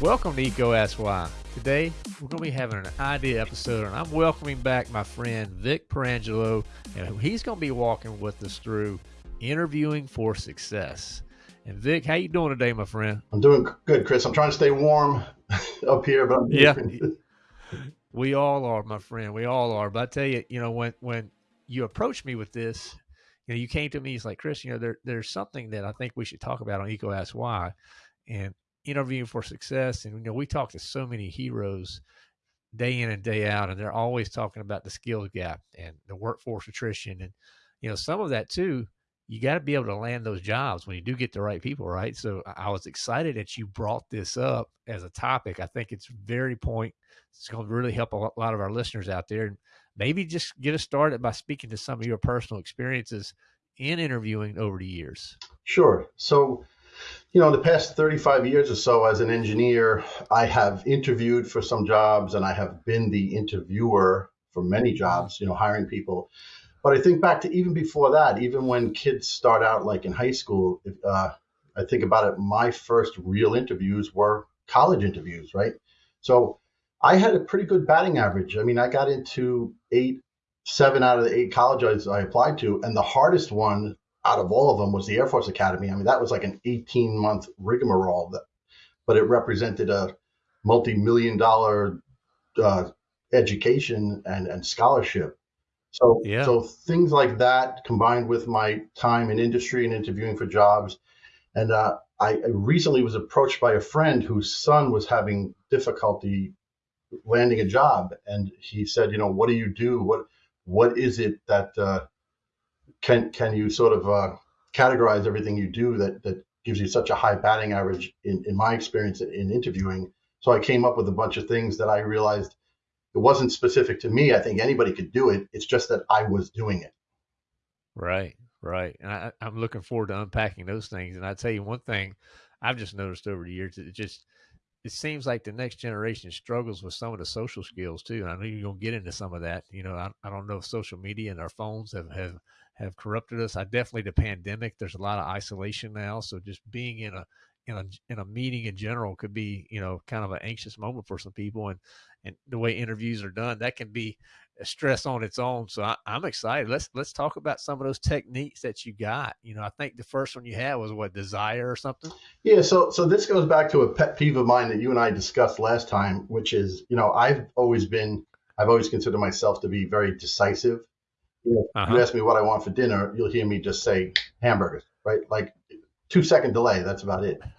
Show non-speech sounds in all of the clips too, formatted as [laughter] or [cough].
Welcome to Ask Why. Today, we're going to be having an idea episode, and I'm welcoming back my friend Vic Perangelo, and he's going to be walking with us through interviewing for success. And Vic, how you doing today, my friend? I'm doing good, Chris. I'm trying to stay warm [laughs] up here, but I'm yeah, we all are, my friend. We all are. But I tell you, you know, when when you approached me with this, you know, you came to me. It's like Chris, you know, there there's something that I think we should talk about on EECO Ask Why, and interviewing for success. And you know, we talk to so many heroes day in and day out, and they're always talking about the skills gap and the workforce attrition, and you know, some of that too. You got to be able to land those jobs when you do get the right people, right? So I was excited that you brought this up as a topic. I think it's very point. It's going to really help a lot of our listeners out there, and maybe just get us started by speaking to some of your personal experiences in interviewing over the years. Sure. So you know, the past 35 years or so as an engineer, I have interviewed for some jobs and I have been the interviewer for many jobs, you know, hiring people. But I think back to even before that, even when kids start out like in high school, uh, I think about it, my first real interviews were college interviews, right? So I had a pretty good batting average. I mean, I got into eight, seven out of the eight colleges I applied to, and the hardest one out of all of them was the Air Force Academy. I mean, that was like an 18 month rigmarole, that, but it represented a multi million dollar uh, education and, and scholarship. So, yeah. so things like that combined with my time in industry and interviewing for jobs. And uh, I, I recently was approached by a friend whose son was having difficulty landing a job. And he said, you know, what do you do? What, what is it that, uh, can can you sort of uh, categorize everything you do that that gives you such a high batting average in, in my experience in interviewing? So i came up with a bunch of things that i realized it wasn't specific to me. I think anybody could do it. It's just that i was doing it. Right right. And I, i'm looking forward to unpacking those things. And i tell you one thing i've just noticed over the years it just it seems like the next generation struggles with some of the social skills too. And I know you're gonna get into some of that. You know, I, I don't know if social media and our phones have, have have corrupted us. I definitely the pandemic. There's a lot of isolation now, so just being in a in a in a meeting in general could be you know kind of an anxious moment for some people, and and the way interviews are done, that can be stress on its own. So I, am excited. Let's let's talk about some of those techniques that you got. You know, I think the first one you had was what desire or something. Yeah. So so this goes back to a pet peeve of mine that you and I discussed last time, which is you know I've always been I've always considered myself to be very decisive you, uh-huh. you ask me what I want for dinner, you'll hear me just say hamburgers, right? Like two second delay. That's about it. [laughs]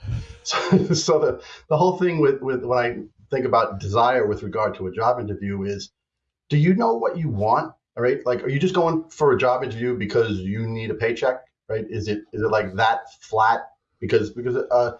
So, so the, the whole thing with, with when I think about desire with regard to a job interview is, do you know what you want? All right. Like, are you just going for a job interview because you need a paycheck? Right. Is it, is it like that flat? Because, because, uh,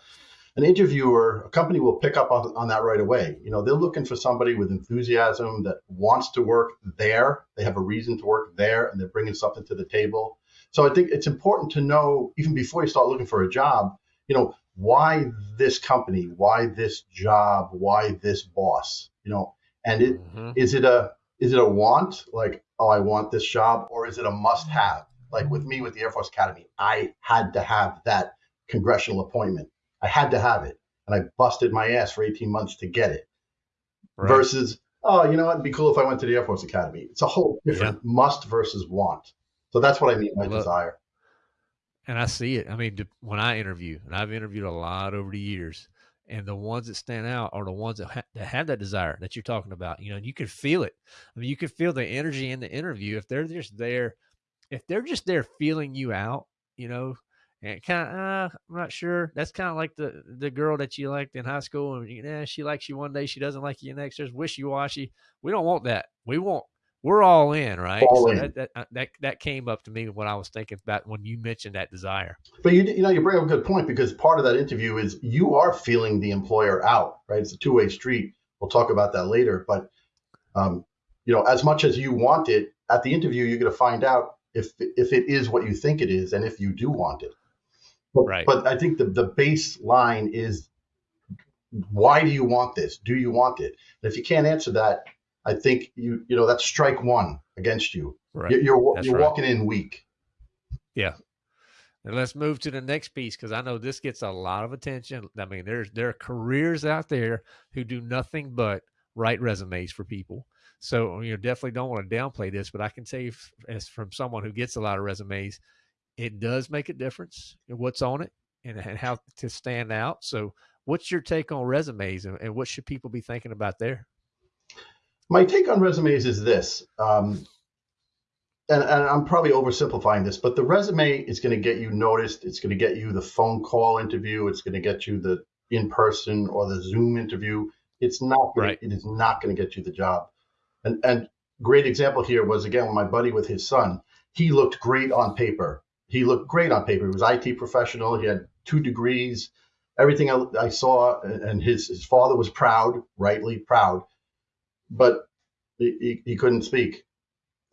an interviewer, a company will pick up on, on that right away. You know, they're looking for somebody with enthusiasm that wants to work there. They have a reason to work there and they're bringing something to the table. So I think it's important to know, even before you start looking for a job, you know, why this company, why this job, why this boss, you know, and it mm-hmm. is it a is it a want like oh I want this job or is it a must have like with me with the Air Force Academy I had to have that congressional appointment I had to have it, and I busted my ass for 18 months to get it. Right. Versus, oh, you know what? It'd be cool if I went to the Air Force Academy. It's a whole different yeah. must versus want. So that's what I mean by desire. And I see it. I mean, when I interview, and I've interviewed a lot over the years, and the ones that stand out are the ones that, ha- that have that desire that you're talking about. You know, and you can feel it. I mean, you can feel the energy in the interview if they're just there. If they're just there feeling you out, you know, and kind of, uh, I'm not sure. That's kind of like the the girl that you liked in high school, and yeah, she likes you one day, she doesn't like you the next. There's wishy washy. We don't want that. We want we're all in, right? All so in. That, that, uh, that that came up to me when I was thinking about when you mentioned that desire. But you you know you bring up a good point because part of that interview is you are feeling the employer out, right? It's a two way street. We'll talk about that later, but um, you know, as much as you want it at the interview, you're going to find out if if it is what you think it is, and if you do want it. But, right. But I think the, the baseline is why do you want this? Do you want it? And if you can't answer that, I think you you know that's strike one against you. Right. You're you're, you're right. walking in weak. Yeah. And let's move to the next piece because I know this gets a lot of attention. I mean, there's there are careers out there who do nothing but write resumes for people. So you know, definitely don't want to downplay this, but I can say you, as from someone who gets a lot of resumes, it does make a difference what's on it and, and how to stand out. So, what's your take on resumes, and, and what should people be thinking about there? My take on resumes is this. Um, and, and, I'm probably oversimplifying this, but the resume is going to get you noticed. It's going to get you the phone call interview. It's going to get you the in person or the Zoom interview. It's not. Gonna, right. It is not going to get you the job. And and great example here was again my buddy with his son. He looked great on paper. He looked great on paper. He was IT professional. He had two degrees. Everything I, I saw, and his his father was proud, rightly proud, but he, he couldn't speak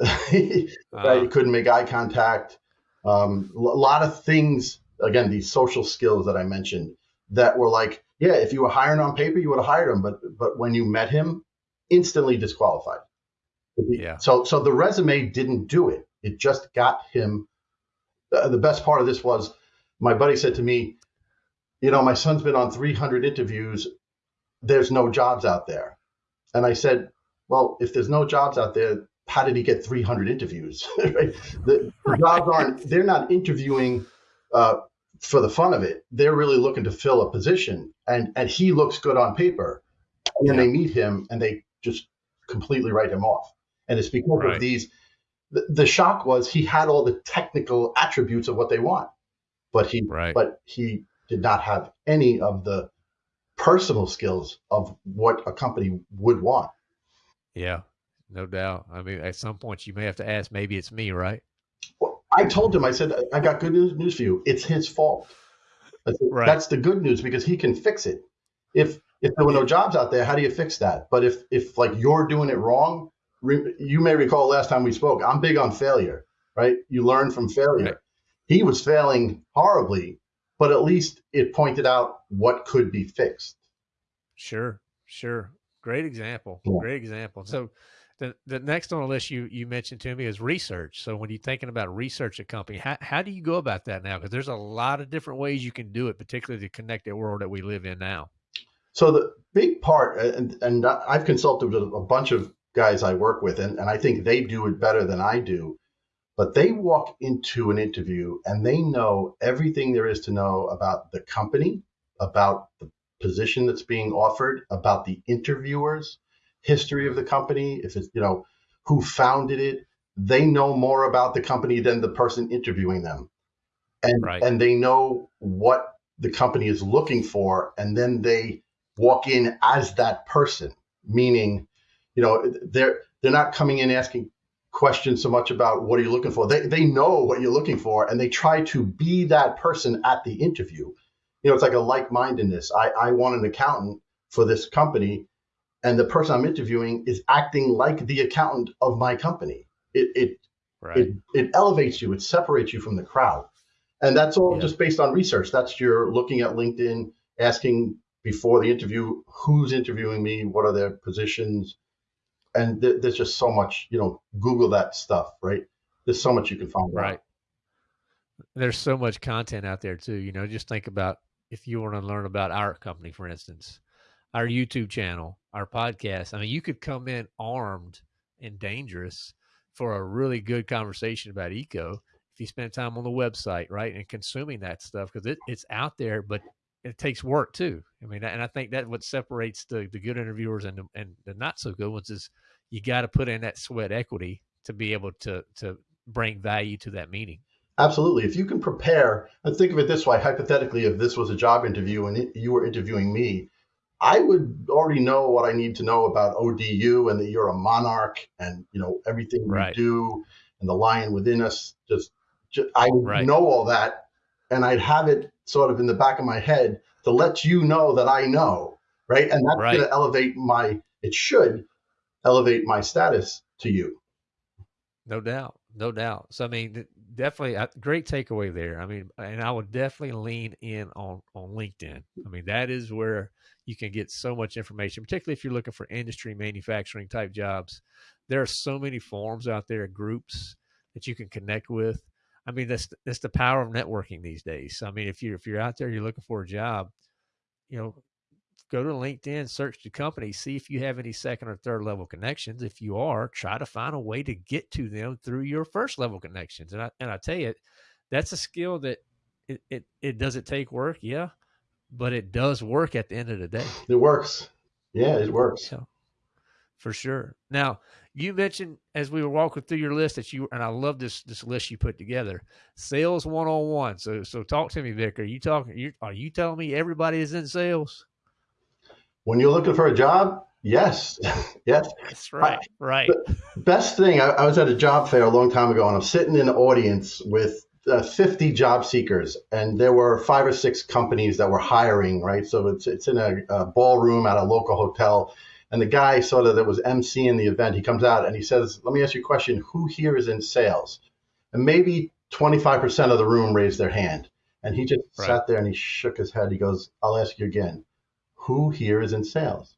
[laughs] he, uh, he couldn't make eye contact. Um, a lot of things, again, these social skills that I mentioned that were like, yeah, if you were hiring on paper, you would have hired him, but but when you met him, instantly disqualified. Yeah. So so the resume didn't do it. It just got him. Uh, the best part of this was my buddy said to me, you know, my son's been on 300 interviews. There's no jobs out there. And I said, well, if there's no jobs out there, how did he get 300 interviews? [laughs] right? The, the jobs aren't, they're not interviewing uh, for the fun of it. They're really looking to fill a position. And, and he looks good on paper. And then yeah. they meet him and they just completely write him off. And it's because right. of these. The, the, shock was he had all the technical attributes of what they want, but he right. but he did not have any of the personal skills of what a company would want. Yeah, no doubt. I mean, at some point you may have to ask, maybe it's me, right? Well, I told him, I said, I got good news, news for you. It's his fault. Said, right. That's the good news because he can fix it. If if there were no jobs out there, how do you fix that? But if if like you're doing it wrong, re, you may recall last time we spoke. I'm big on failure, right? You learn from failure. Right. He was failing horribly, but at least it pointed out what could be fixed. Sure, sure. Great example. Yeah. Great example. So the, the next on the list you, you mentioned to me is research. So when you're thinking about research a company, how, how do you go about that now? Because there's a lot of different ways you can do it, particularly the connected world that we live in now. So the big part, and, and I've consulted with a bunch of guys I work with, and, and I think they do it better than I do. But they walk into an interview and they know everything there is to know about the company, about the position that's being offered, about the interviewers, history of the company, if it's, you know, who founded it, they know more about the company than the person interviewing them. And right. and they know what the company is looking for and then they walk in as that person, meaning, you know, they're they're not coming in asking questions so much about what are you looking for. They they know what you're looking for and they try to be that person at the interview. You know, it's like a like-mindedness. I, I want an accountant for this company and the person I'm interviewing is acting like the accountant of my company. It it right. it, it elevates you. It separates you from the crowd, and that's all yeah. just based on research. That's you're looking at LinkedIn, asking before the interview who's interviewing me, what are their positions, and th- there's just so much. You know, Google that stuff, right? There's so much you can find. Right. Out. There's so much content out there too. You know, just think about if you want to learn about our company, for instance our YouTube channel, our podcast. I mean, you could come in armed and dangerous for a really good conversation about EECO if you spend time on the website, right, and consuming that stuff because it, it's out there, but it takes work too. I mean, and I think that what separates the, the good interviewers and the, and the not so good ones is you got to put in that sweat equity to be able to to bring value to that meeting. Absolutely. If you can prepare, and think of it this way, hypothetically, if this was a job interview and it, you were interviewing me, I would already know what I need to know about ODU and that you're a monarch and you know everything right. you do and the lion within us. Just, just I right. know all that, and I'd have it sort of in the back of my head to let you know that I know, right? And that's right. going to elevate my. It should elevate my status to you. No doubt, no doubt. So I mean, definitely a great takeaway there. I mean, and I would definitely lean in on on LinkedIn. I mean, that is where you can get so much information, particularly if you're looking for industry manufacturing type jobs. There are so many forums out there, groups that you can connect with. I mean, that's that's the power of networking these days. I mean, if you're if you're out there, you're looking for a job, you know, go to LinkedIn, search the company, see if you have any second or third level connections. If you are, try to find a way to get to them through your first level connections. And I and I tell you, that's a skill that it it, it does it take work, yeah, but it does work at the end of the day. It works. Yeah, it works. Yeah, for sure. Now, you mentioned as we were walking through your list that you and I love this this list you put together. Sales one on one. So so talk to me, Vic. Are you talking? You, are you telling me everybody is in sales? When you're looking for a job, yes, [laughs] yes. That's right. Right. best thing. I, I, was at a job fair a long time ago, and I'm sitting in the audience with uh, 50 job seekers, and there were five or six companies that were hiring. Right, so it's it's in a, a ballroom at a local hotel and the guy sort of that was emceeing the event, he comes out and he says, Let me ask you a question. Who here is in sales? And maybe 25% of the room raised their hand. And he just right. sat there and he shook his head. He goes, I'll ask you again. Who here is in sales?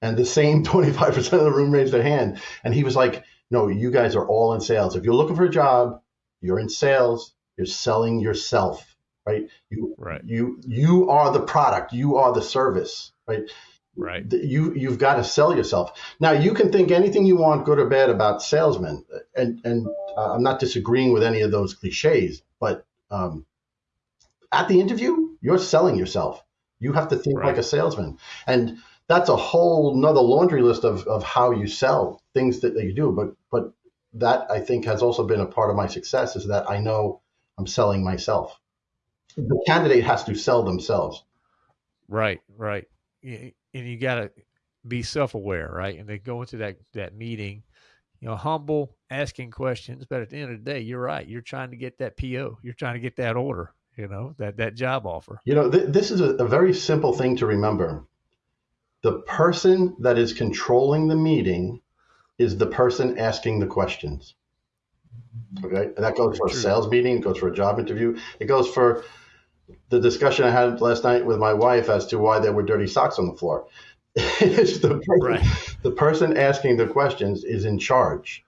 And the same [laughs] 25% of the room raised their hand. And he was like, No, you guys are all in sales. If you're looking for a job, you're in sales, you're selling yourself, right? You, right. you, you are the product, you are the service, right? Right. You you've got to sell yourself. Now you can think anything you want, good or bad, about salesmen, and and uh, I'm not disagreeing with any of those cliches, but um, at the interview, you're selling yourself. You have to think right. like a salesman, and that's a whole nother laundry list of, of how you sell things that, that you do. But but that I think has also been a part of my success is that I know I'm selling myself. The candidate has to sell themselves. Right, right and you got to be self-aware, right? And they go into that that meeting, you know, humble, asking questions. But at the end of the day, you're right. You're trying to get that PO. You're trying to get that order. You know, that that job offer. You know, th- this is a, a very simple thing to remember. The person that is controlling the meeting is the person asking the questions. Okay, and that goes for a sales meeting. It goes for a job interview. It goes for the discussion I had last night with my wife as to why there were dirty socks on the floor. [laughs] the, person, right. the person asking the questions is in charge,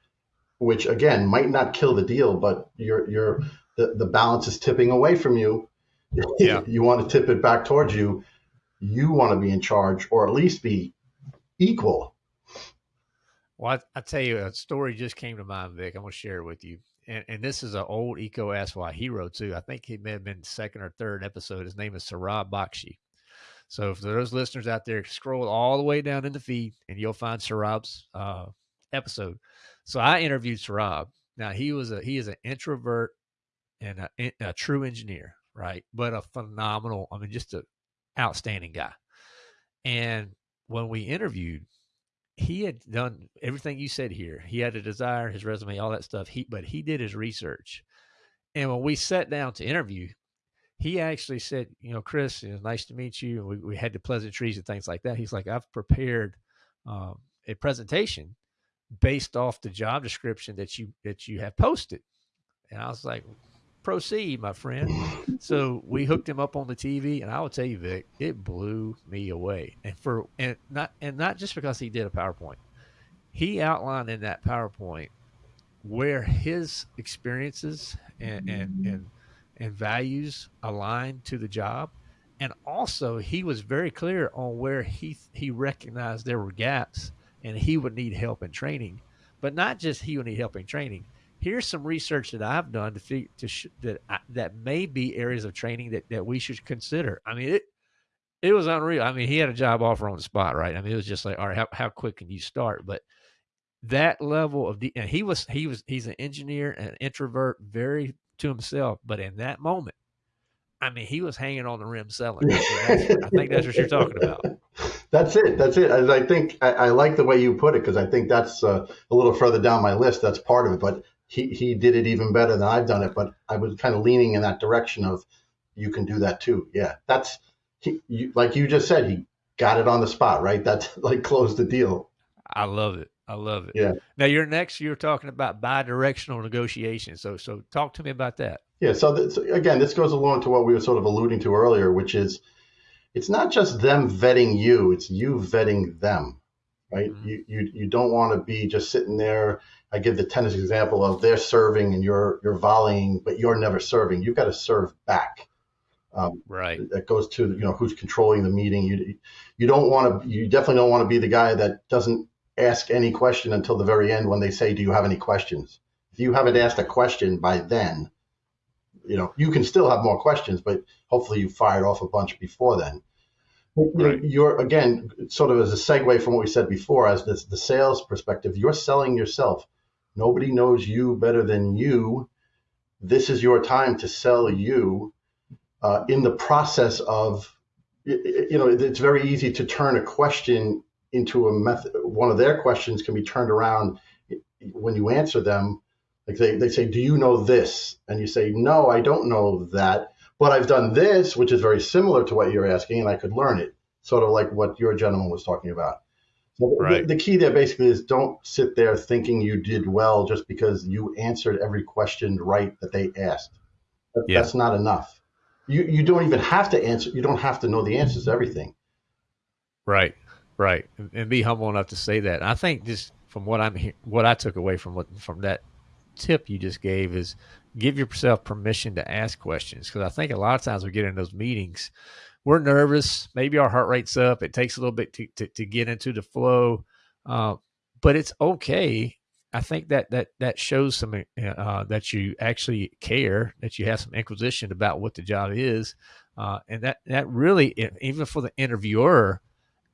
which again might not kill the deal, but you're you're the, the balance is tipping away from you. [laughs] Yeah. you want to tip it back towards you. You want to be in charge or at least be equal. Well, I, I tell you, a story just came to mind, Vic. I'm going to share it with you and, and this is an old EECO Ask Why hero too. I think he may have been second or third episode. His name is Sarab Bakshi. So for those listeners out there, scroll all the way down in the feed, and you'll find Sarab's uh, episode. So I interviewed Sarab. Now he was a he is an introvert and a, a true engineer, right? But a phenomenal, I mean, just an outstanding guy. And when we interviewed, he had done everything you said here. He had a desire, his resume, all that stuff. He but he did his research. And when we sat down to interview, he actually said, you know, Chris, it was nice to meet you. And we, we had the pleasantries and things like that. He's like, I've prepared um, a presentation based off the job description that you that you have posted. And I was like, proceed, my friend. so we hooked him up on the TV, and I will tell you, Vic, it blew me away. And for and not and not just because he did a PowerPoint, he outlined in that PowerPoint where his experiences and and and, and values aligned to the job. And also, he was very clear on where he he recognized there were gaps, and he would need help in training. But not just he would need help in training here's some research that I've done to figure to sh- that I, that may be areas of training that that we should consider. I mean, it it was unreal. I mean, he had a job offer on the spot, right? I mean, it was just like, all right, how how quick can you start? But that level of and he was he was he's an engineer, an introvert, very to himself. But in that moment, I mean, he was hanging on the rim selling. I think that's what you're talking about. [laughs] That's it. That's it. I, think I, I, like the way you put it because I think that's uh, a little further down my list. That's part of it. But he he did it even better than I've done it. But I was kind of leaning in that direction of you can do that too. Yeah, that's he, you, like you just said. He got it on the spot, right? That's [laughs] like closed the deal. I love it. I love it. Yeah. Now you're next. You're talking about bi-directional negotiation. So so talk to me about that. Yeah. So, this, again, this goes along to what we were sort of alluding to earlier, which is it's not just them vetting you; it's you vetting them, right? Mm-hmm. You you you don't want to be just sitting there I give the tennis example of they're serving and you're you're volleying, but you're never serving. You've got to serve back. Um, right. That goes to you know who's controlling the meeting. You you don't want to. You definitely don't want to be the guy that doesn't ask any question until the very end when they say, "Do you have any questions?" If you haven't asked a question by then, you know you can still have more questions, but hopefully you fired off a bunch before then. Right. You're again sort of as a segue from what we said before, as this, the sales perspective. You're selling yourself. Nobody knows you better than you. This is your time to sell you. Uh, in the process of, you know, it's very easy to turn a question into a method. One of their questions can be turned around when you answer them. Like they, they say, Do you know this? And you say, No, I don't know that. But I've done this, which is very similar to what you're asking, and I could learn it, sort of like what your gentleman was talking about. Right. the, the, key there basically is don't sit there thinking you did well just because you answered every question right that they asked. That, yeah. That's not enough. You you don't even have to answer. You don't have to know the answers to everything. Right, right, and be humble enough to say that. I think just from what I'm what I took away from what from that tip you just gave is give yourself permission to ask questions because I think a lot of times we get in those meetings, we're nervous, maybe our heart rate's up, it takes a little bit to to, to get into the flow, uh, but it's okay. I think that that that shows some uh, that you actually care, that you have some inquisition about what the job is, uh, and that that really even for the interviewer.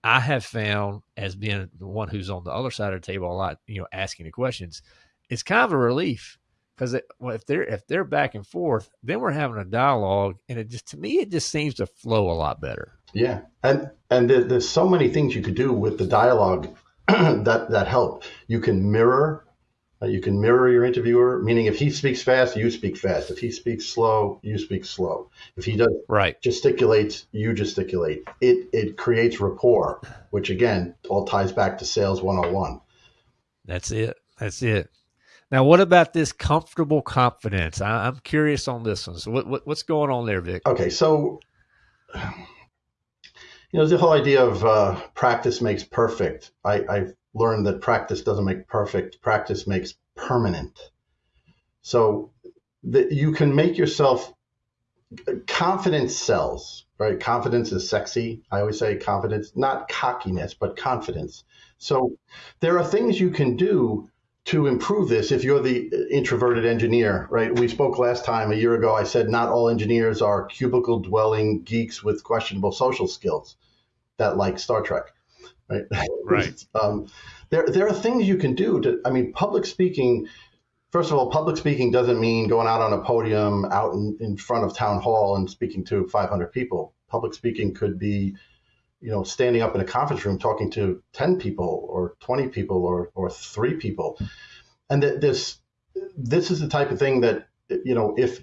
I have found as being the one who's on the other side of the table a lot, you know, asking the questions, it's kind of a relief because well, if they're if they're back and forth, then we're having a dialogue, and it just to me it just seems to flow a lot better. Yeah, and and there, there's so many things you could do with the dialogue [clears throat] that that help. You can mirror. Uh, you can mirror your interviewer, meaning if he speaks fast, you speak fast. If he speaks slow, you speak slow. If he does right gesticulates, you gesticulate. It it creates rapport, which again all ties back to sales 101. That's it. That's it. Now, what about this comfortable confidence? I, am curious on this one. So, what, what, what's going on there, Vic? Okay, so you know the whole idea of uh, practice makes perfect. I, I've learned that practice doesn't make perfect. Practice makes permanent. So that you can make yourself confidence sells, right? Confidence is sexy. I always say confidence, not cockiness, but confidence. So there are things you can do to improve this if you're the introverted engineer, right? We spoke last time a year ago. I said not all engineers are cubicle dwelling geeks with questionable social skills that like Star Trek, right? [laughs] Right. um, there, there are things you can do to, I mean, public speaking, first of all, public speaking doesn't mean going out on a podium out in, in front of town hall and speaking to 500 people. Public speaking could be you know, standing up in a conference room talking to 10 people or 20 people or, or three people. And that this, this is the type of thing that, you know, if,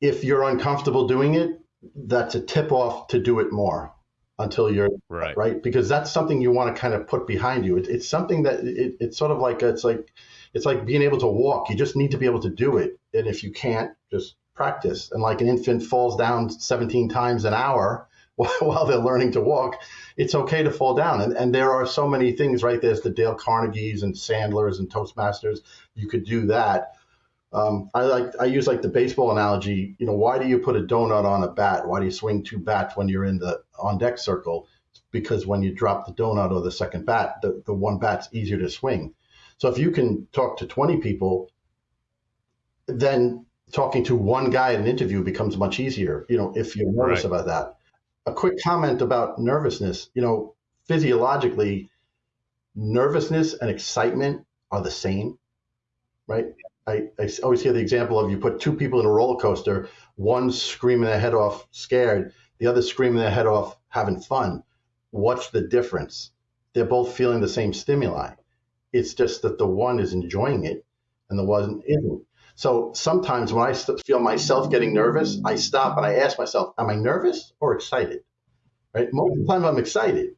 if you're uncomfortable doing it, that's a tip off to do it more until you're right, right? Because that's something you want to kind of put behind you. It, it's something that it, it's sort of like, it's like, it's like being able to walk. You just need to be able to do it. And if you can't, just practice. And like an infant falls down 17 times an hour, [laughs] while they're learning to walk, it's okay to fall down. And, and there are so many things, right? There's the Dale Carnegies and Sandlers and Toastmasters. You could do that. Um, I like I use like the baseball analogy. You know, why do you put a donut on a bat? Why do you swing two bats when you're in the on deck circle? Because when you drop the donut or the second bat, the, the one bat's easier to swing. So if you can talk to 20 people, then talking to one guy in an interview becomes much easier. You know, if you're nervous right. about that a quick comment about nervousness. You know, physiologically, nervousness and excitement are the same, right? I, I always hear the example of you put two people in a roller coaster, one screaming their head off scared, the other screaming their head off having fun. What's the difference? They're both feeling the same stimuli. It's just that the one is enjoying it and the one isn't. So sometimes when I feel myself getting nervous, I stop and I ask myself, am I nervous or excited? Right? Most of the time I'm excited.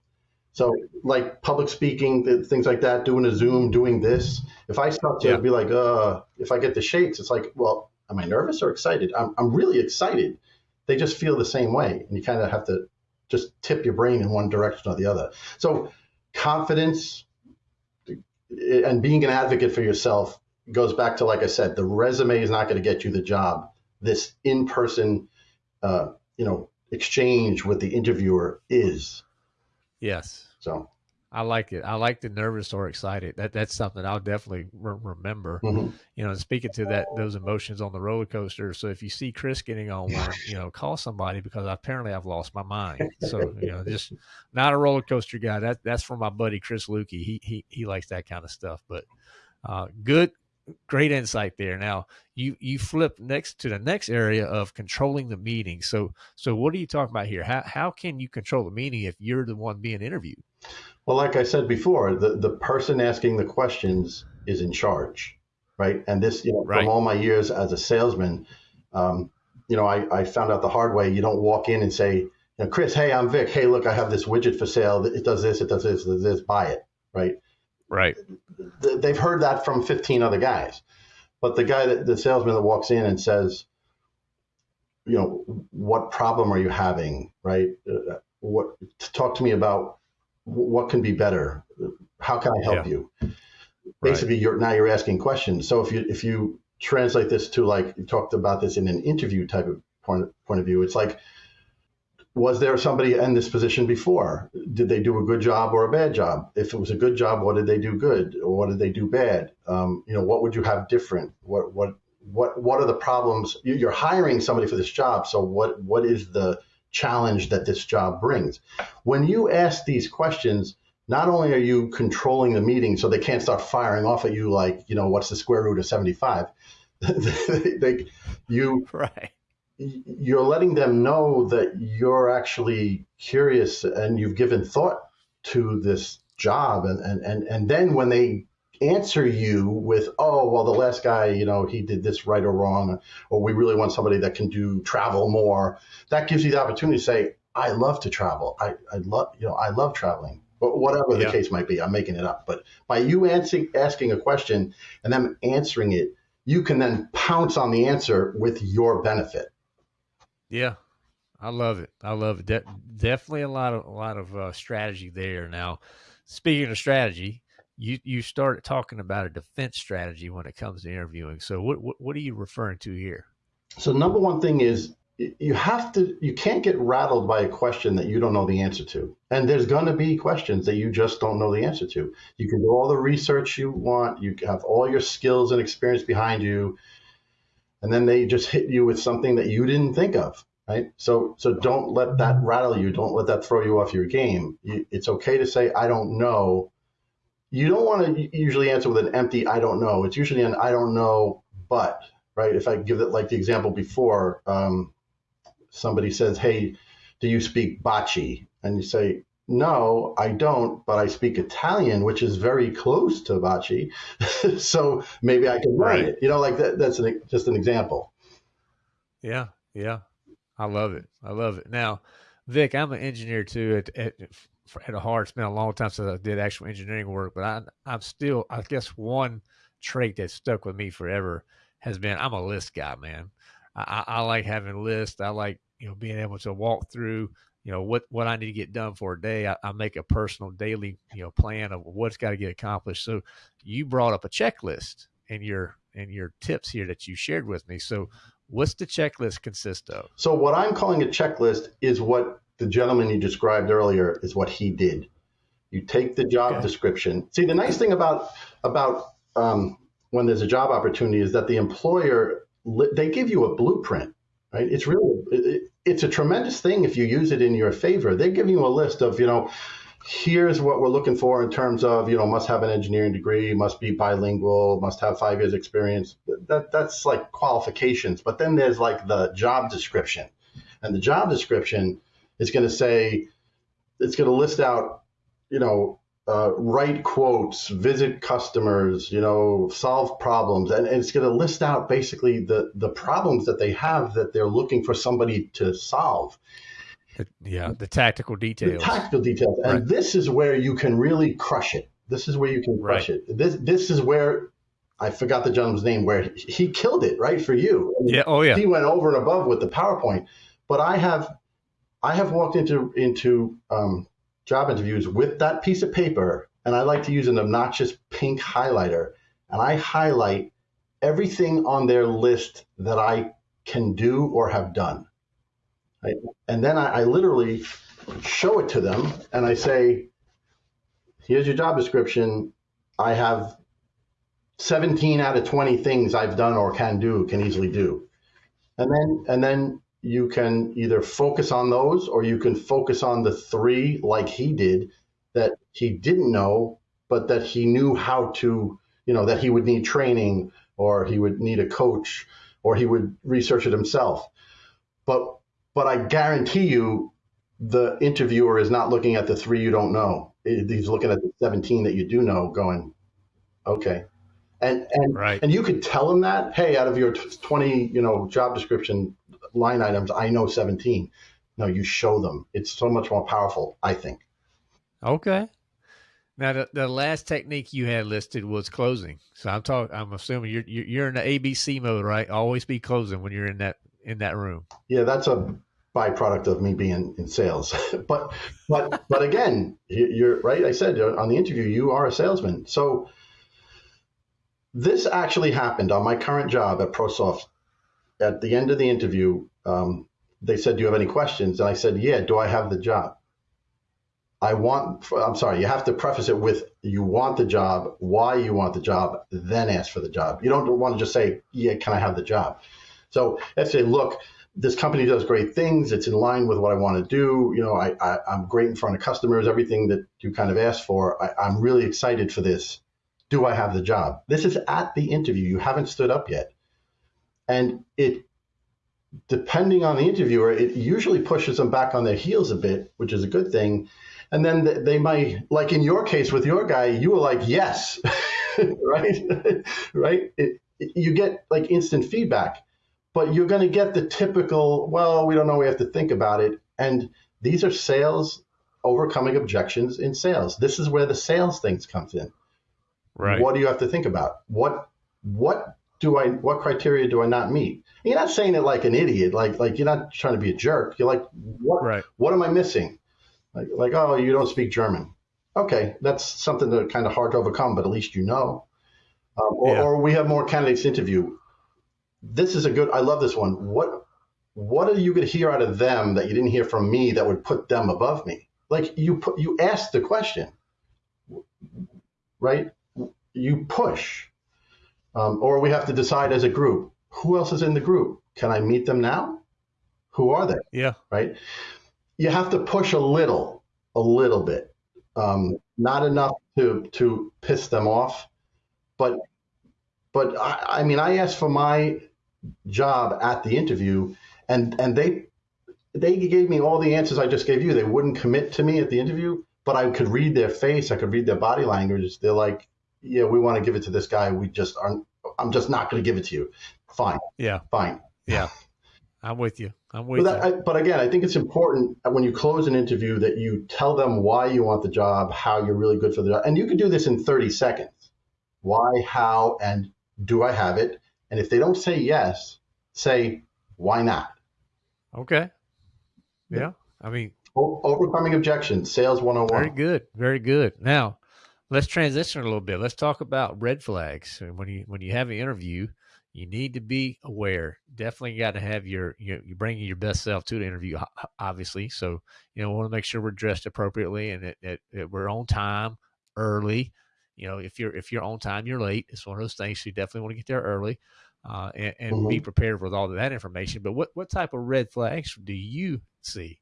So like public speaking, things like that, doing a Zoom, doing this. If I start to yeah. be like, uh, if I get the shakes, it's like, well, am I nervous or excited? I'm, I'm really excited. They just feel the same way. And you kind of have to just tip your brain in one direction or the other. So confidence, and being an advocate for yourself goes back to like I said, the resume is not going to get you the job. This in-person, uh, you know, exchange with the interviewer is. Yes. So I like it. I like the nervous or excited. That that's something I'll definitely re- remember. mhm. You know, speaking to that those emotions on the roller coaster. So if you see Chris getting on one, [laughs] you know, call somebody because apparently I've lost my mind. [laughs] So you know, just not a roller coaster guy. That that's for my buddy Chris Lukey. He he he likes that kind of stuff. But uh, good, great insight there. Now you you flip next to the next area of controlling the meeting. So so what are you talking about here? How how can you control the meeting if you're the one being interviewed? Well, like I said before, the, the person asking the questions is in charge, right? And this, you know, Right. from all my years as a salesman, um, you know, I, I found out the hard way. You don't walk in and say, you know, Chris, hey, I'm Vic. Hey, look, I have this widget for sale. It does this, it does this, it does this. Buy it, right? Right. They've heard that from 15 other guys, but the guy that the salesman that walks in and says, you know, what problem are you having, right? Uh, what talk to me about what can be better how can i help Yeah. you Right. basically you're now you're asking questions so if you if you translate this to like you talked about this in an interview type of point point of view it's like was there somebody in this position before? Did they do a good job or a bad job? If it was a good job what did they do good? Or what did they do bad? Um, you know what would you have different? What what what what are the problems? You- you're hiring somebody for this job so what what is the challenge that this job brings? When you ask these questions not only are you controlling the meeting so they can't start firing off at you like you know what's the square root of 75 [laughs] they, you Right. You're letting them know that you're actually curious and you've given thought to this job. And and and, and then when they answer you with oh well the last guy you know he did this right or wrong or we really want somebody that can do travel more that gives you the opportunity to say i love to travel. I, I love you know i love traveling. But whatever the Yeah. case might be i'm making it up. But by you answering asking a question and them answering it you can then pounce on the answer with your benefit Yeah, I love it. I love it. De- definitely a lot of a lot of uh, strategy there. Now, speaking of strategy, you you started talking about a defense strategy when it comes to interviewing. So, what what, what are you referring to here? So number one thing is you have to you can't get rattled by a question that you don't know the answer to. And there's going to be questions that you just don't know the answer to. You can do all the research you want, you have all your skills and experience behind you, and then they just hit you with something that you didn't think of, right? So so don't let that rattle you, don't let that throw you off your game. You, it's okay to say I don't know. You don't want to usually answer with an empty I don't know. It's usually an I don't know, but right? If I give it like the example before, um, somebody says, "Hey, do you speak Bocce?" and you say, "No, I don't, but I speak Italian, which is very close to Bocce, [laughs] so maybe I can learn Right. it." You know, like that, that's an, just an example. Yeah, yeah, I love it. I love it. Now, Vic, I'm an engineer too. At at, at a heart, it's been a long time since I did actual engineering work, but I I'm still. I guess one trait that stuck with me forever has been I'm a list guy, man. I, I, I like having lists. I like you know being able to walk through you know what what I need to get done for a day. I, I make a personal daily you know plan of what's got to get accomplished. So you brought up a checklist in your in your tips here that you shared with me. So what's the checklist consist of? So what I'm calling a checklist is what the gentleman you described earlier is what he did. You take the job Okay. description. See, the nice thing about about um, when there's a job opportunity is that the employer they give you a blueprint, right? It's really it- it's a tremendous thing if you use it in your favor. They're giving you a list of you know. Here's what we're looking for in terms of, you know, must have an engineering degree, must be bilingual, must have five years experience. That that's like qualifications. But then there's like the job description. And the job description is going to say, it's going to list out, you know, uh, write quotes, visit customers, you know, solve problems, and, and it's going to list out basically the the problems that they have that they're looking for somebody to solve. The- yeah, the tactical The details. tactical details, and Right. this is where you can really crush it. This is where you can crush it. This this is where I forgot the gentleman's name. Where he, he killed it, right for you. yeah. Oh yeah. he went over and above with the PowerPoint. But I have, I have walked into into um, job interviews with that piece of paper and I like to use an obnoxious pink highlighter, and I highlight everything on their list that I can do or have done. Right? And then I, I literally show it to them and I say, here's your job description. I have 17 out of 20 things I've done or can do, can easily do. And then and then you can either focus on those or you can focus on the three like he did that he didn't know, but that he knew how to, you know, that he would need training or he would need a coach or he would research it himself. But but I guarantee you the interviewer is not looking at the three you don't know. He's looking at the 17 that you do know going, okay. And and Right. and you could tell him that, hey, out of your 20, you know, job description line items, I know 17. No, you show them. It's so much more powerful, I think. Okay. Now the, the last technique you had listed was closing. So I'm talking. I'm assuming you're you're in the ABC mode, right? Always be closing when you're in that in that room. Yeah, that's a byproduct of me being in sales. [laughs] but but but again, you- you're right. I said uh, on the interview, you are a salesman. So this actually happened on my current job at ProSoft. At the end of the interview, um, they said, "Do you have any questions?" And I said, "Yeah." Do I have the job? I want. I'm sorry. You have to preface it with you want the job, why you want the job, then ask for the job. You don't want to just say, "Yeah, can I have the job?" So let's say, look, this company does great things. It's in line with what I want to do. You know, I, I, I'm great in front of customers, everything that you kind of asked for. I, I'm really excited for this. Do I have the job? This is at the interview. You haven't stood up yet. And it, depending on the interviewer, it usually pushes them back on their heels a bit, which is a good thing. And then they might, like in your case with your guy, you were like, yes, [laughs] right? [laughs] right? It, you get like instant feedback but you're going to get the typical, well, we don't know, we have to think about it. And these are sales overcoming objections in sales. This is where the sales things comes in. Right. What do you have to think about? What what do I what criteria do I not meet? You're not saying it like an idiot, like like you're not trying to be a jerk. You're like, what Right. what am I missing? Like like oh, you don't speak German. Okay, that's something that kind of hard to overcome, but at least you know. Um, or, Yeah. or we have more candidates interview. This is a good. I love this one. What what are you going to hear out of them that you didn't hear from me that would put them above me? Like you put you asked the question, right? You push, um, or we have to decide as a group who else is in the group. Can I meet them now? Who are they? Yeah. right? You have to push a little, a little bit, um, not enough to to piss them off, but but I, I mean, I asked for my job at the interview, and and they they gave me all the answers I just gave you. They wouldn't commit to me at the interview, but I could read their face, I could read their body language. They're like, "Yeah, we want to give it to this guy. We just aren't. I'm just not going to give it to you. Fine, Yeah. fine." Yeah. I'm with you. I'm with But, that, you. I, but again, I think it's important when you close an interview that you tell them why you want the job, how you're really good for the job. And you can do this in 30 seconds. Why, how, and do I have it? And if they don't say yes, say, why not? Okay. Yeah. I mean, overcoming objections, sales 101. very good. Very good. Now, let's transition a little bit. Let's talk about red flags. When you when you have an interview, you need to be aware. Definitely got to have your you you're bringing your best self to the interview, obviously. So you know, want to make sure we're dressed appropriately and that, that, that we're on time, early. You know, if you're if you're on time, you're late. It's one of those things. So you definitely want to get there early, uh, and, and be prepared with all of that information. But what what type of red flags do you see?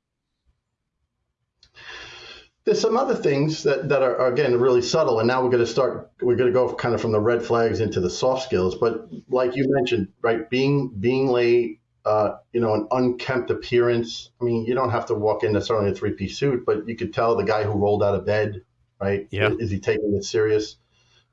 There's some other things that, that are, again, really subtle. And now we're going to start, we're going to go kind of from the red flags into the soft skills. But like you mentioned, right, being, being late, uh, you know, an unkempt appearance. I mean, you don't have to walk in necessarily in a three piece suit, but you could tell the guy who rolled out of bed, right? Yeah. Is he taking it serious?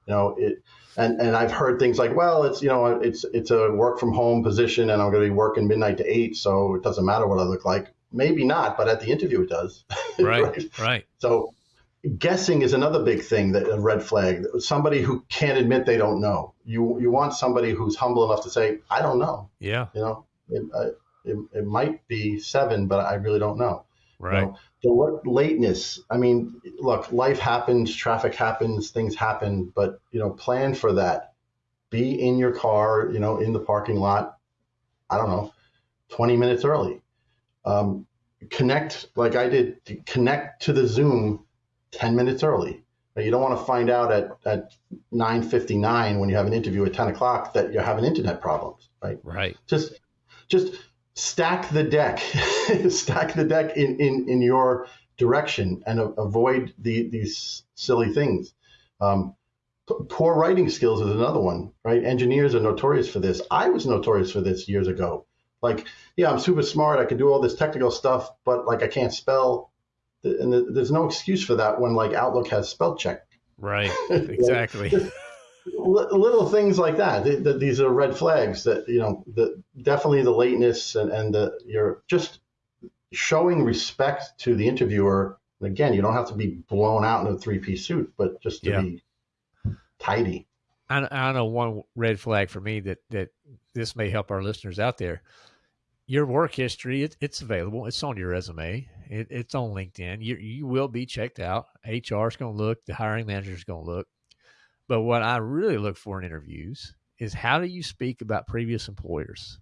You know, it, and, and I've heard things like, well, it's, you know, it's, it's a work from home position and I'm going to be working midnight to eight. So it doesn't matter what I look like. Maybe not, but at the interview it does. [laughs] Right, right. So guessing is another big thing that a red flag. Somebody who can't admit they don't know. You you want somebody who's humble enough to say, I don't know. Yeah, You know, it, it, it might be seven, but I really don't know. Right. You know, the lateness. I mean, look, life happens, traffic happens, things happen, but you know, plan for that. Be in your car, you know, in the parking lot. I don't know, 20 minutes early. Um, connect like I did. Connect to the Zoom 10 minutes early. You don't want to find out at, at 9.59 when you have an interview at 10 o'clock that you're having internet problems, right? Right. Just just stack the deck, [laughs] stack the deck in, in, in your direction and a- avoid the, these silly things. Um, poor writing skills is another one, right? Engineers are notorious for this. I was notorious for this years ago. Like, yeah, I'm super smart. I can do all this technical stuff, but like I can't spell. And there's no excuse for that when like Outlook has spell check. Right. [laughs] Exactly. [laughs] little things like that. These are red flags that you know. The, definitely the lateness and and the you're just showing respect to the interviewer. Again, you don't have to be blown out in a three piece suit, but just to yeah. be tidy. I, I know one red flag for me that that this may help our listeners out there. Your work history, it, it's available. It's on your resume. It, it's on LinkedIn. You you will be checked out. HR is going to look. The hiring manager is going to look but what I really look for in interviews is how do you speak about previous employers?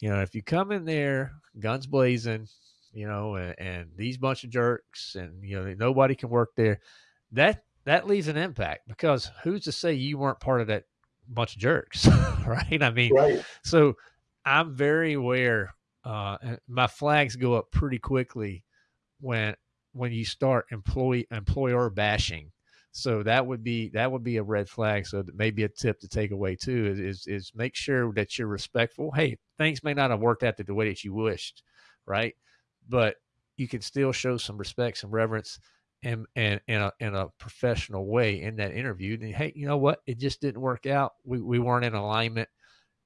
You know, if you come in there guns blazing, you know, and, and these bunch of jerks and you know nobody can work there, that that leaves an impact because who's to say you weren't part of that bunch of jerks, [laughs] right? I mean, right. so I'm very aware. Uh, my flags go up pretty quickly when when you start employee employer bashing so that would be that would be a red flag. So maybe a tip to take away too is, is, is make sure that you're respectful. Hey, things may not have worked out the way that you wished, right? But you can still show some respect, some reverence, and and in a in a professional way in that interview. And hey, you know what? It just didn't work out. We we weren't in alignment.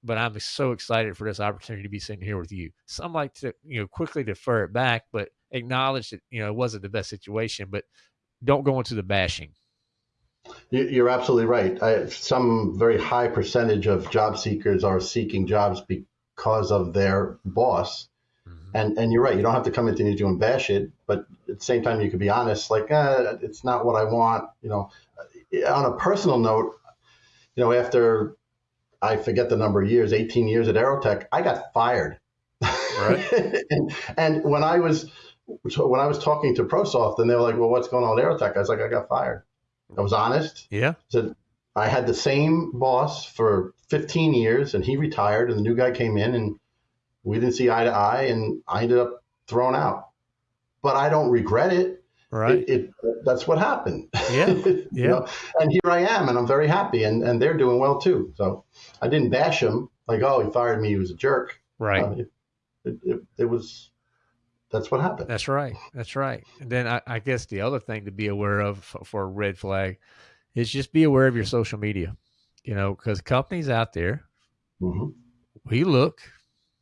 But I'm so excited for this opportunity to be sitting here with you. Some like to you know quickly defer it back, but acknowledge that you know it wasn't the best situation. But don't go into the bashing you're absolutely right. I, some very high percentage of job seekers are seeking jobs because of their boss. Mm-hmm. And and you're right. You don't have to come into interview and bash it, but at the same time, you could be honest. Like, eh, it's not what I want. You know, on a personal note, you know, after I forget the number of years, 18 years at Aerotech, I got fired. Right. and, [laughs] and when I was when I was talking to ProSoft, and they were like, "Well, what's going on at Aerotech?" I was like, "I got fired." I was honest. Yeah. Said I had the same boss for 15 years, and he retired, and the new guy came in, and we didn't see eye to eye, and I ended up thrown out. But I don't regret it. Right. It, it that's what happened. Yeah. [laughs] Yeah. know? And here I am, and I'm very happy, and and they're doing well too. So I didn't bash him like, oh, he fired me. He was a jerk. Right. Uh, it, it, it was that's what happened. That's right. That's right. And then I, I, guess the other thing to be aware of for a red flag is just be aware of your social media. You know, because companies out there, mm-hmm. we look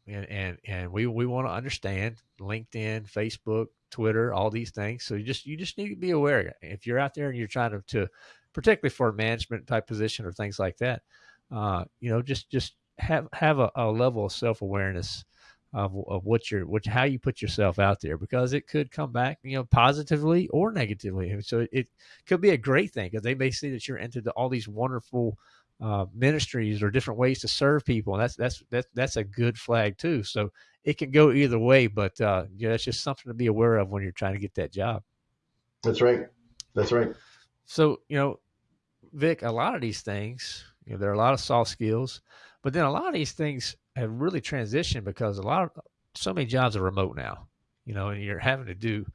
and and and we we want to understand LinkedIn, Facebook, Twitter, all these things. So you just you just need to be aware. If you're out there and you're trying to, to particularly for a management type position or things like that, uh, you know, just just have have a, a level of self awareness of, of what you're, what, how you put yourself out there because it could come back, you know, positively or negatively. So it could be a great thing because they may see that you're into the, all these wonderful uh, ministries or different ways to serve people. And that's, that's, that's, that's a good flag too. So it can go either way, but uh, yeah, that's just something to be aware of when you're trying to get that job. That's right. That's right. So, you know, Vic, a lot of these things, you know, there are a lot of soft skills, but then a lot of these things have really transitioned because a lot of so many jobs are remote now, you know, and you're having to do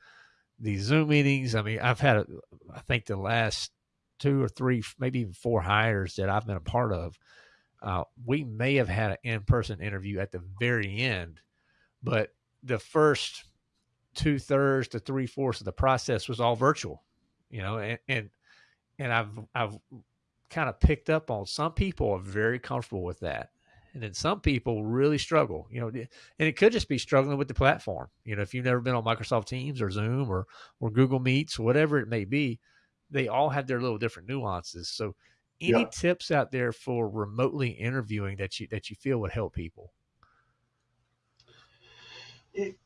these Zoom meetings. I mean, I've had, a, I think the last two or three, maybe even four hires that I've been a part of. Uh, we may have had an in-person interview at the very end, but the first two thirds to three fourths of the process was all virtual, you know, and, and, and I've, I've kind of picked up on some people are very comfortable with that and then some people really struggle you know and it could just be struggling with the platform you know if you've never been on microsoft teams or zoom or or google meets whatever it may be they all have their little different nuances so any yeah. tips out there for remotely interviewing that you that you feel would help people it,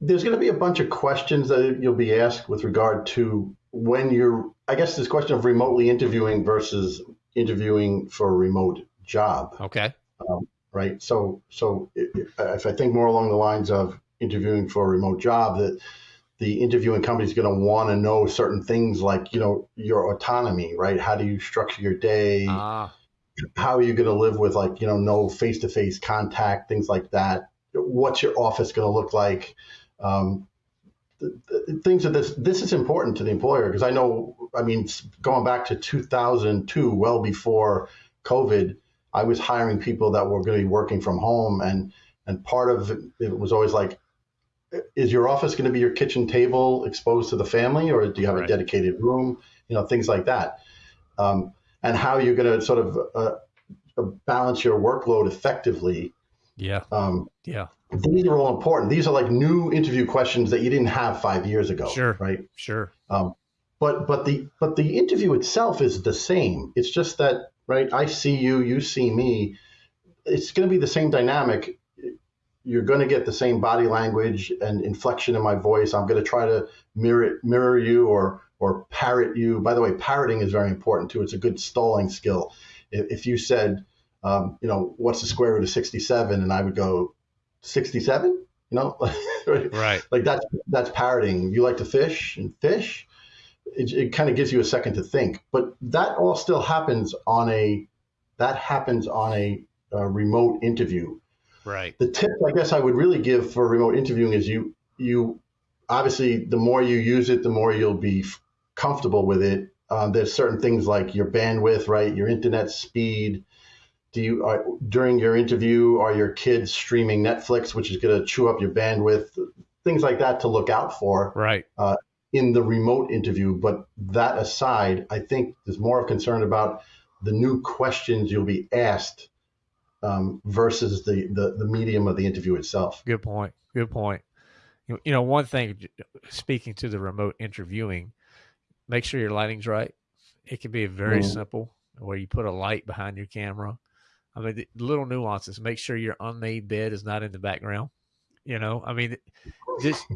there's going to be a bunch of questions that you'll be asked with regard to when you're, I guess, this question of remotely interviewing versus interviewing for a remote job. Okay. Um, right. So, so if, if I think more along the lines of interviewing for a remote job, that the interviewing company is going to want to know certain things like, you know, your autonomy, right? How do you structure your day? Ah, How are you going to live with like, you know, no face to face contact, things like that? What's your office going to look like? Um, things that this this is important to the employer because I know I mean going back to 2002 well before COVID I was hiring people that were going to be working from home and and part of it, it was always like is your office going to be your kitchen table exposed to the family or do you have Right. a dedicated room you know things like that um, and how you're going to sort of uh, uh, balance your workload effectively yeah, um, yeah, these are all important. These are like new interview questions that you didn't have five years ago. Sure. Right. sure. Um, but but the but the interview itself is the same. It's just that right. I see you. You see me. It's going to be the same dynamic. You're going to get the same body language and inflection in my voice. I'm going to try to mirror mirror you or or parrot you. By the way, parroting is very important too. It's a good stalling skill. If, if you said, um, you know, what's the square root of 67, and I would go, 67. You know, [laughs] Right. like that's that's parroting. You like to fish and fish. It, it kind of gives you a second to think, but that all still happens on a that happens on a, a remote interview. Right. The tip I guess I would really give for remote interviewing is you you obviously the more you use it, the more you'll be f- comfortable with it. Um, there's certain things like your bandwidth, right? Your internet speed. Do you are, during your interview are your kids streaming Netflix, which is going to chew up your bandwidth? Things like that to look out for Right. in the remote interview. But that aside, I think there's more of concern about the new questions you'll be asked um, versus the, the the medium of the interview itself. Good point. Good point. You you know, one thing, speaking to the remote interviewing, make sure your lighting's right. It can be very Mhm. simple where you put a light behind your camera. I mean, the little nuances. Make sure your unmade bed is not in the background. You know, I mean, just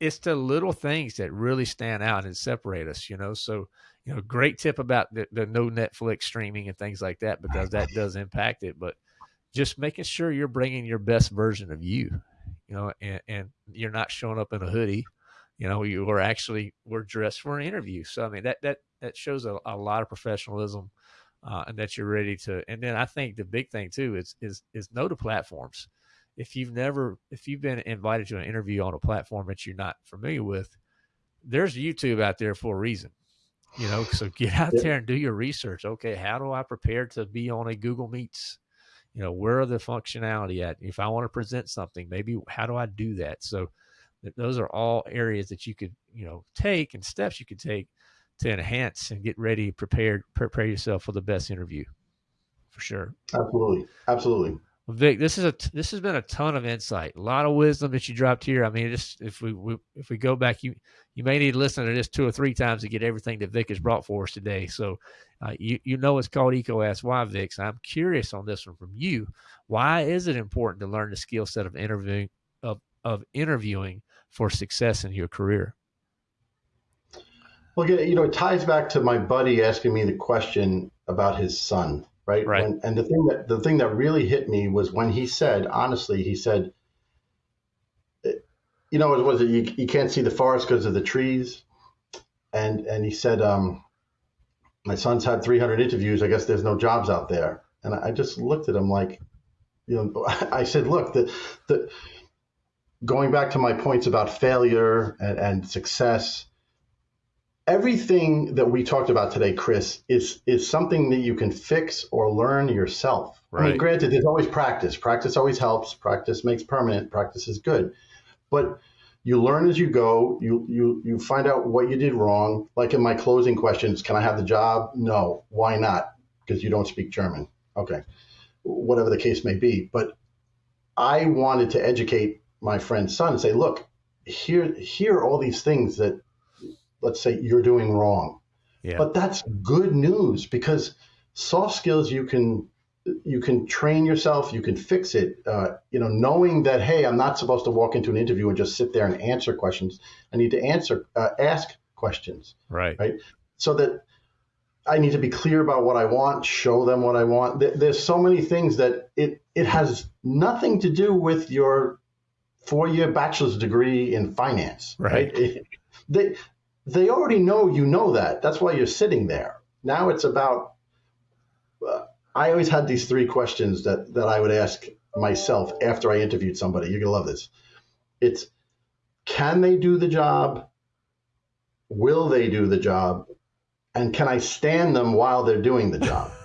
it's the little things that really stand out and separate us. You know, so you know, great tip about the, the no Netflix streaming and things like that because that does impact it. But just making sure you're bringing your best version of you you know, and, and you're not showing up in a hoodie. You know, you are actually we're dressed for an interview. So I mean that that that shows a, a lot of professionalism, uh, and that you're ready to. And then I think the big thing too is is is know the platforms. If you've never if you've been invited to an interview on a platform that you're not familiar with, there's YouTube out there for a reason. You know, so get out there and do your research. Okay, how do I prepare to be on a Google Meets? You know where are the functionality at? If i want to present something maybe how do i do that? So th- those are all areas that you could you know take and steps you could take to enhance and get ready prepared prepare yourself for the best interview for sure. Absolutely, absolutely. Vic, this is a this has been a ton of insight, a lot of wisdom that you dropped here. I mean, just if we, we if we go back, you you may need to listen to this two or three times to get everything that Vic has brought for us today. So, uh, you you know it's called EECO Ask Why, Vic. So I'm curious on this one from you. Why is it important to learn the skill set of interviewing of of interviewing for success in your career? Well, you know, it ties back to my buddy asking me the question about his son, right? Right. When, and the thing that the thing that really hit me was when he said, honestly, he said, you know, was it you, you can't see the forest because of the trees, and and he said, um, my son's had 300 interviews. I guess there's no jobs out there, and I just looked at him like, you know, [laughs] I said, look, the the going back to my points about failure and, and success everything that we talked about today, Chris, is is something that you can fix or learn yourself. I mean, granted, there's always practice. Practice always helps. Practice makes permanent. Practice is good, but you learn as you go. You you you find out what you did wrong. Like in my closing questions, can I have the job? No. Why not? Because you don't speak German. Okay, whatever the case may be. But I wanted to educate my friend's son and say, look, here here are all these things that let's say you're doing wrong. Yeah. But that's good news because soft skills you can you can train yourself, you can fix it. Uh, you know, knowing that hey, I'm not supposed to walk into an interview and just sit there and answer questions. I need to answer, uh, ask questions. Right. Right. So that I need to be clear about what I want, show them what I want. There's so many things that it it has nothing to do with your four year bachelor's degree in finance. Right. right? It, they they already know you know that. That's why you're sitting there. Now it's about. Uh, I always had these three questions that that I would ask myself after I interviewed somebody. You're gonna love this. It's can they do the job? Will they do the job? And can I stand them while they're doing the job? [laughs]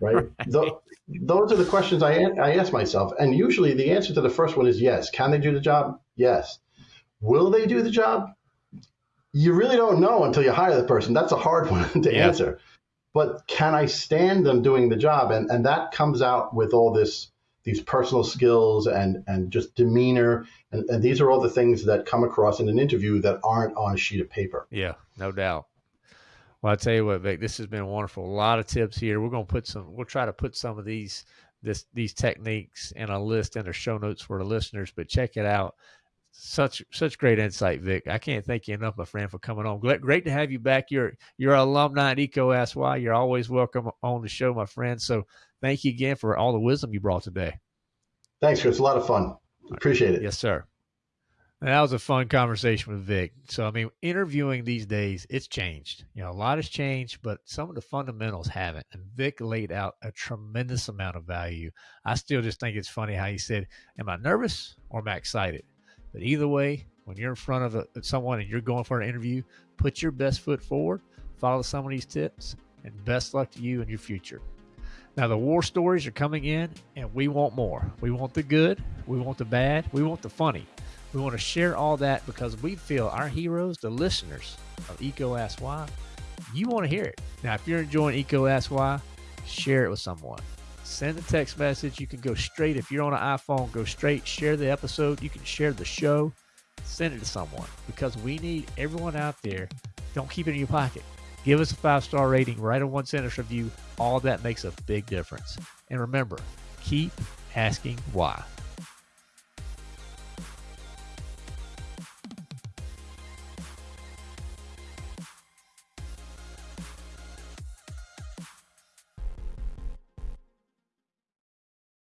Right. right. The, those are the questions I, I ask myself. And usually the answer to the first one is yes. Can they do the job? Yes. Will they do the job? You really don't know until you hire the person. That's a hard [laughs] one to yeah. answer but can I stand them doing the job? And and that comes out with all this these personal skills and and just demeanor and, and these are all the things that come across in an interview that aren't on a sheet of paper. Yeah, no doubt. Well, I tell you what, Vic, this has been wonderful. A lot of tips here. We're gonna put some. We'll try to put some of these this these techniques in a list in our show notes for the listeners. But check it out such such great insight, Vic. I can't thank you enough, my friend, for coming on. Great to have you back. You're you're an alumni at EECO Ask Why. You're always welcome on the show, my friend. So thank you again for all the wisdom you brought today. Thanks, Chris. A lot of fun. Appreciate it. Yes, sir. That was a fun conversation with Vic. So I mean, interviewing these days, it's changed. You know, a lot has changed, but some of the fundamentals haven't. And Vic laid out a tremendous amount of value. I still just think it's funny how he said, "Am I nervous or am I excited?" But either way, when you're in front of a, someone and you're going for an interview, put your best foot forward, follow some of these tips, and best luck to you in your future. Now, the war stories are coming in, and we want more. We want the good, we want the bad, we want the funny. We want to share all that because we feel our heroes, the listeners of EECO Ask Why, you want to hear it. Now, if you're enjoying EECO Ask Why, share it with someone send a text message. You can go straight, if you're on an iPhone, go straight, share the episode. You can share the show, send it to someone because we need everyone out there. Don't keep it in your pocket. Give us a five star rating, write a one sentence review. All that makes a big difference. And remember, keep asking why.